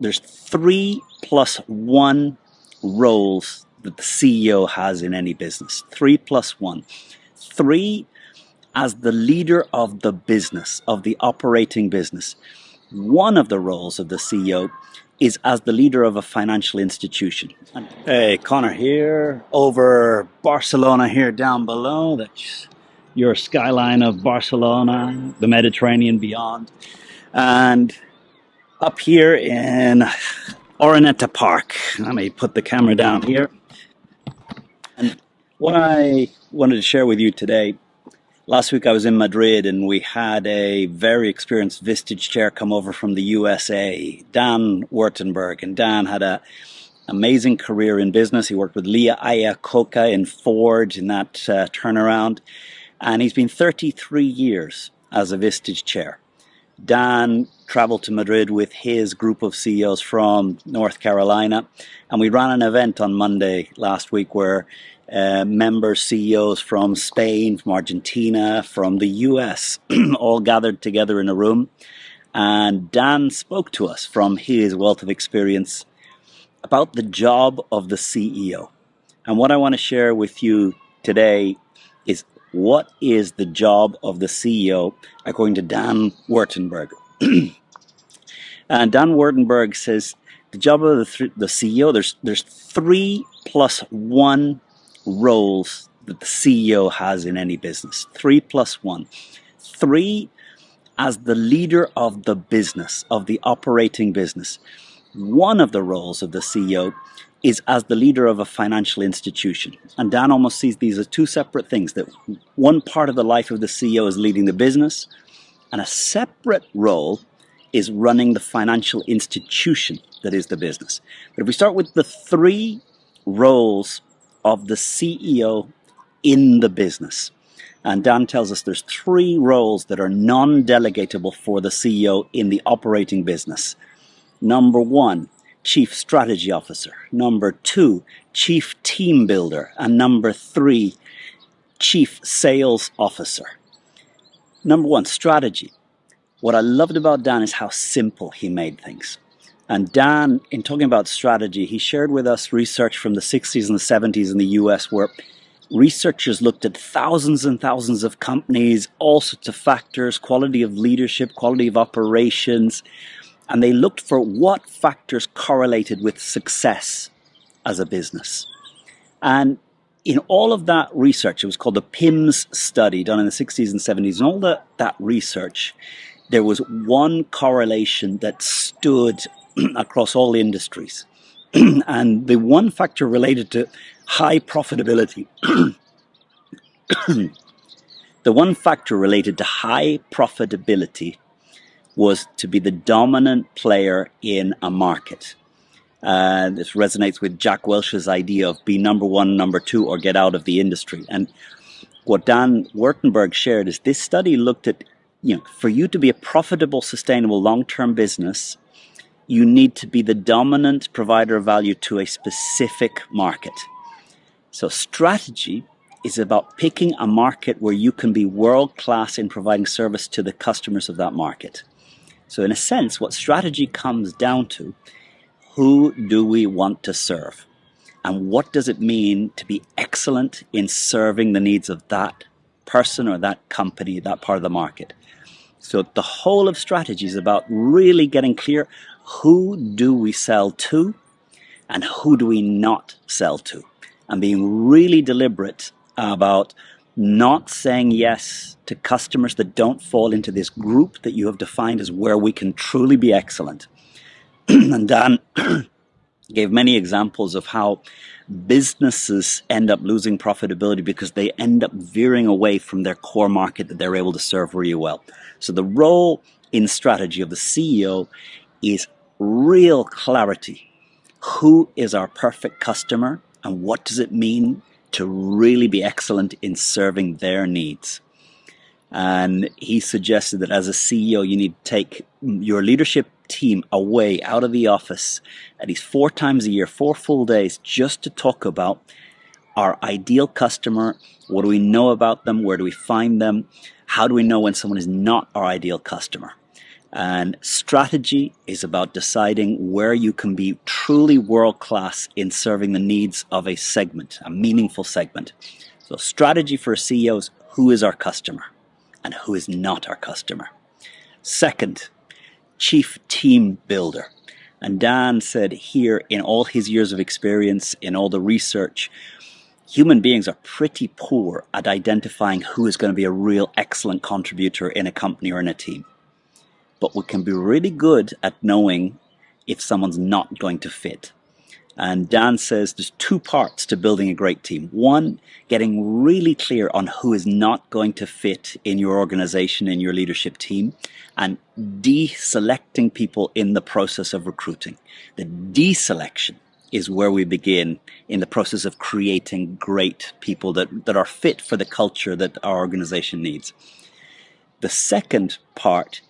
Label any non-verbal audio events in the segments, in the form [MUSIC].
there's three plus one roles that the CEO has in any business. Three plus one. Three as the leader of the business, of the operating business. One of the roles of the CEO is as the leader of a financial institution. Hey, Connor here, over Barcelona here down below. That's your skyline of Barcelona, the Mediterranean beyond. And up here in Oreneta Park. Let me put the camera down here. And what I wanted to share with you today, last week I was in Madrid and we had a very experienced Vistage chair come over from the USA, Dan Wurtenberg. And Dan had a amazing career in business. He worked with Lee Iacocca in Ford in that uh, turnaround. And he's been 33 years as a Vistage chair. Dan traveled to Madrid with his group of CEOs from North Carolina, and we ran an event on Monday last week where uh, members, CEOs from Spain, from Argentina, from the US, [CLEARS THROAT] all gathered together in a room. And Dan spoke to us from his wealth of experience about the job of the CEO. And what I want to share with you today is what is the job of the CEO according to Dan Wurtenberg? and [CLEARS THROAT] uh, Dan Wurtenberg says the job of the, th- the CEO, there's, there's three plus one roles that the CEO has in any business. Three plus one. Three as the leader of the business, of the operating business. One of the roles of the CEO is as the leader of a financial institution. And Dan almost sees these as two separate things that one part of the life of the CEO is leading the business, and a separate role is running the financial institution that is the business. But if we start with the three roles of the CEO in the business, and Dan tells us there's three roles that are non delegatable for the CEO in the operating business. Number one, Chief Strategy Officer. Number two, Chief Team Builder. And number three, Chief Sales Officer. Number one, strategy. What I loved about Dan is how simple he made things. And Dan, in talking about strategy, he shared with us research from the 60s and the 70s in the US where researchers looked at thousands and thousands of companies, all sorts of factors, quality of leadership, quality of operations, and they looked for what factors correlated with success as a business. And in all of that research, it was called the PIMS study done in the 60s and 70s, and all the, that research, there was one correlation that stood [CLEARS THROAT] across all industries. [CLEARS THROAT] and the one factor related to high profitability, [CLEARS THROAT] the one factor related to high profitability was to be the dominant player in a market. Uh, this resonates with Jack Welch's idea of be number one, number two, or get out of the industry. And what Dan Wurtenberg shared is this study looked at, you know, for you to be a profitable, sustainable, long-term business, you need to be the dominant provider of value to a specific market. So strategy is about picking a market where you can be world class in providing service to the customers of that market. So, in a sense, what strategy comes down to who do we want to serve? And what does it mean to be excellent in serving the needs of that person or that company, that part of the market? So, the whole of strategy is about really getting clear who do we sell to and who do we not sell to? And being really deliberate about not saying yes to customers that don't fall into this group that you have defined as where we can truly be excellent. [CLEARS THROAT] and Dan [CLEARS THROAT] gave many examples of how businesses end up losing profitability because they end up veering away from their core market that they're able to serve really well. So the role in strategy of the CEO is real clarity. Who is our perfect customer and what does it mean to really be excellent in serving their needs. And he suggested that as a CEO, you need to take your leadership team away out of the office at least four times a year, four full days, just to talk about our ideal customer. What do we know about them? Where do we find them? How do we know when someone is not our ideal customer? And strategy is about deciding where you can be truly world class in serving the needs of a segment, a meaningful segment. So, strategy for a CEO is who is our customer and who is not our customer. Second, chief team builder. And Dan said here, in all his years of experience, in all the research, human beings are pretty poor at identifying who is going to be a real excellent contributor in a company or in a team but we can be really good at knowing if someone's not going to fit. And Dan says there's two parts to building a great team. One, getting really clear on who is not going to fit in your organization, in your leadership team, and deselecting people in the process of recruiting. The deselection is where we begin in the process of creating great people that, that are fit for the culture that our organization needs. The second part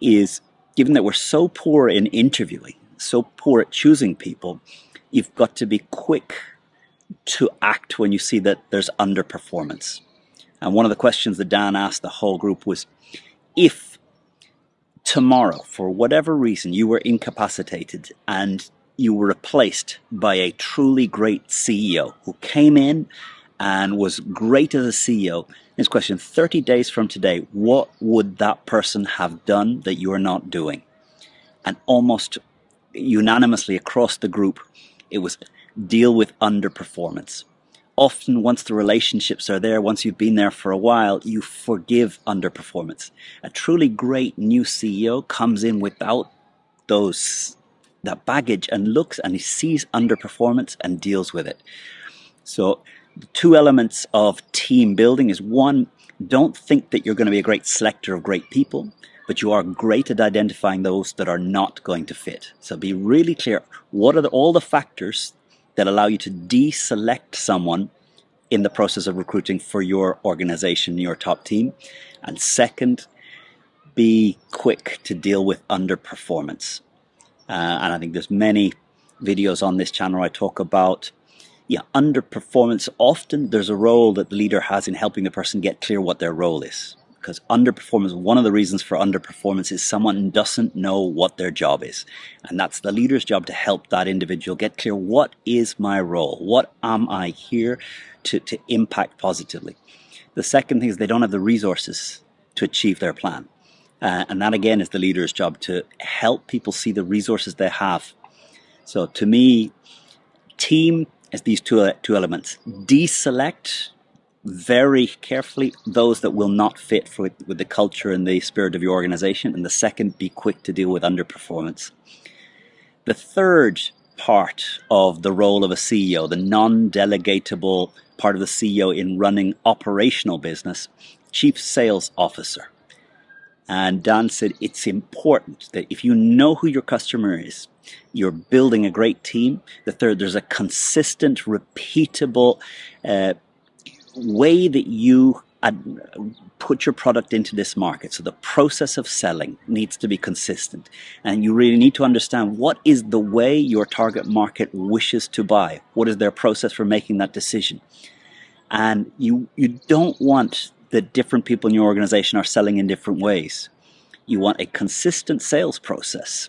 is given that we're so poor in interviewing, so poor at choosing people, you've got to be quick to act when you see that there's underperformance. And one of the questions that Dan asked the whole group was if tomorrow, for whatever reason, you were incapacitated and you were replaced by a truly great CEO who came in and was great as a CEO. His question 30 days from today, what would that person have done that you are not doing? And almost unanimously across the group, it was deal with underperformance. Often, once the relationships are there, once you've been there for a while, you forgive underperformance. A truly great new CEO comes in without those that baggage and looks and he sees underperformance and deals with it. So two elements of team building is one, don't think that you're going to be a great selector of great people, but you are great at identifying those that are not going to fit. So be really clear. What are the, all the factors that allow you to deselect someone in the process of recruiting for your organization, your top team? And second, be quick to deal with underperformance. Uh, and I think there's many videos on this channel I talk about yeah, underperformance, often there's a role that the leader has in helping the person get clear what their role is. Because underperformance, one of the reasons for underperformance is someone doesn't know what their job is. And that's the leader's job to help that individual get clear what is my role? What am I here to, to impact positively? The second thing is they don't have the resources to achieve their plan. Uh, and that again is the leader's job to help people see the resources they have. So to me, team as these two, two elements. Deselect very carefully those that will not fit for, with the culture and the spirit of your organization. And the second, be quick to deal with underperformance. The third part of the role of a CEO, the non delegatable part of the CEO in running operational business, Chief Sales Officer. And Dan said it's important that if you know who your customer is, you're building a great team. The third, there's a consistent, repeatable uh, way that you put your product into this market. So the process of selling needs to be consistent. And you really need to understand what is the way your target market wishes to buy. What is their process for making that decision? And you, you don't want that different people in your organization are selling in different ways. You want a consistent sales process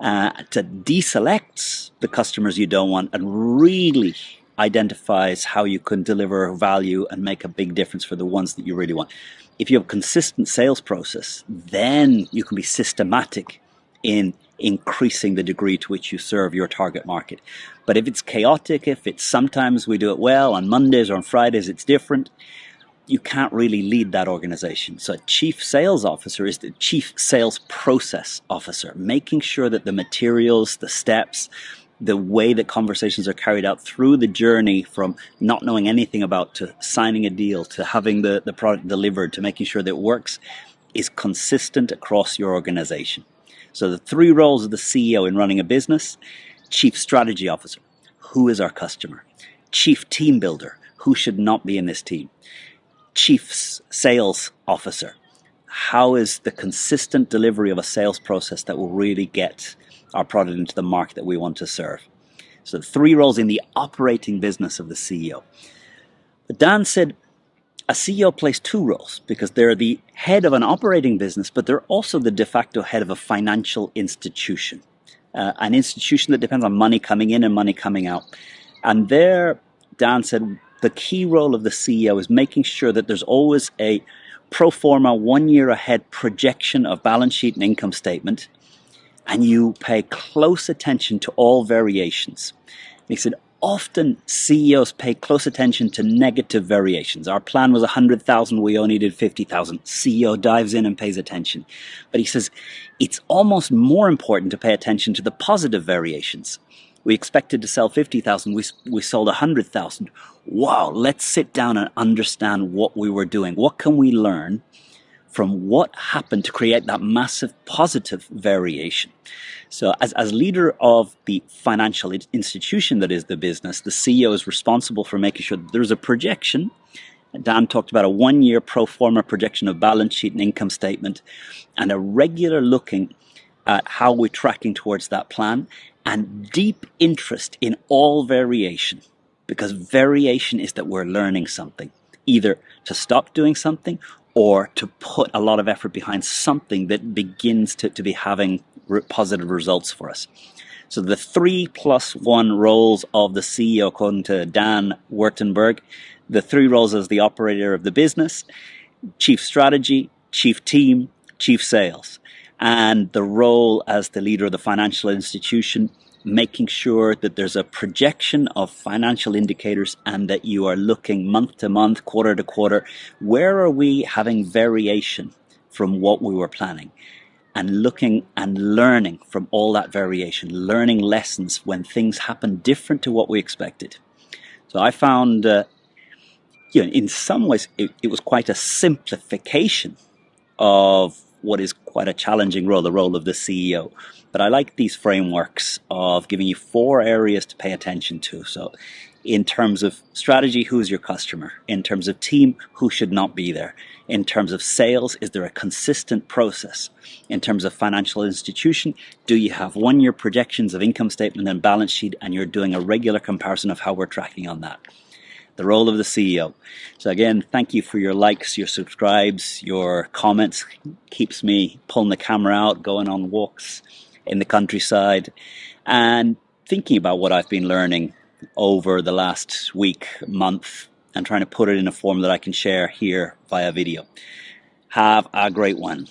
uh, to deselect the customers you don't want and really identifies how you can deliver value and make a big difference for the ones that you really want. If you have a consistent sales process, then you can be systematic in increasing the degree to which you serve your target market. But if it's chaotic, if it's sometimes we do it well, on Mondays or on Fridays it's different, you can't really lead that organization. So a chief sales officer is the chief sales process officer, making sure that the materials, the steps, the way that conversations are carried out through the journey from not knowing anything about to signing a deal to having the, the product delivered to making sure that it works is consistent across your organization. So the three roles of the CEO in running a business, chief strategy officer, who is our customer? Chief team builder, who should not be in this team? Chief sales officer? How is the consistent delivery of a sales process that will really get our product into the market that we want to serve? So, three roles in the operating business of the CEO. But Dan said, a CEO plays two roles because they're the head of an operating business, but they're also the de facto head of a financial institution, uh, an institution that depends on money coming in and money coming out. And there, Dan said, the key role of the CEO is making sure that there's always a pro forma one year ahead projection of balance sheet and income statement, and you pay close attention to all variations. He said, often CEOs pay close attention to negative variations. Our plan was 100,000, we only did 50,000. CEO dives in and pays attention. But he says it's almost more important to pay attention to the positive variations. We expected to sell 50,000, we, we sold 100,000. Wow, let's sit down and understand what we were doing. What can we learn from what happened to create that massive positive variation? So as, as leader of the financial institution that is the business, the CEO is responsible for making sure that there's a projection. Dan talked about a one year pro forma projection of balance sheet and income statement and a regular looking at how we're tracking towards that plan and deep interest in all variation because variation is that we're learning something either to stop doing something or to put a lot of effort behind something that begins to, to be having positive results for us. So the three plus one roles of the CEO, according to Dan Wurtenberg, the three roles as the operator of the business, chief strategy, chief team, chief sales, and the role as the leader of the financial institution, making sure that there's a projection of financial indicators and that you are looking month to month, quarter to quarter. Where are we having variation from what we were planning? and looking and learning from all that variation, learning lessons when things happen different to what we expected. So I found, uh, you know, in some ways, it, it was quite a simplification of what is quite a challenging role, the role of the CEO. But I like these frameworks of giving you four areas to pay attention to. So in terms of strategy, who's your customer? In terms of team, who should not be there? In terms of sales, is there a consistent process? In terms of financial institution, do you have one year projections of income statement and balance sheet and you're doing a regular comparison of how we're tracking on that? The role of the CEO. So again, thank you for your likes, your subscribes, your comments. Keeps me pulling the camera out, going on walks in the countryside and thinking about what I've been learning over the last week, month, and trying to put it in a form that I can share here via video. Have a great one.